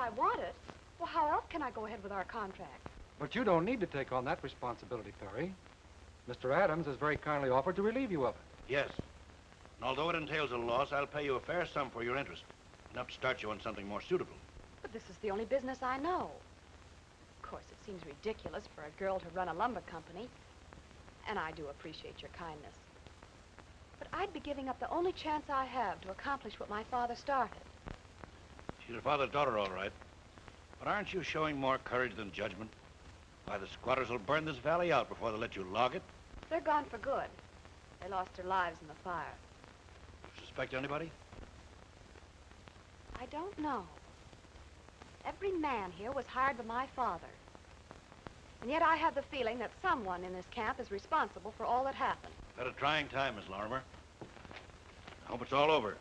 I want it, well, how else can I go ahead with our contract? But you don't need to take on that responsibility, Perry. Mr. Adams has very kindly offered to relieve you of it. Yes. And although it entails a loss, I'll pay you a fair sum for your interest. Enough to start you on something more suitable. But this is the only business I know. Of course, it seems ridiculous for a girl to run a lumber company. And I do appreciate your kindness. But I'd be giving up the only chance I have to accomplish what my father started. She's your father's daughter, all right. But aren't you showing more courage than judgment? Why, the squatters will burn this valley out before they let you log it. They're gone for good. They lost their lives in the fire. You Suspect anybody? I don't know. Every man here was hired by my father. And yet I have the feeling that someone in this camp is responsible for all that happened. Had a trying time, Miss Lorimer. I hope it's all over.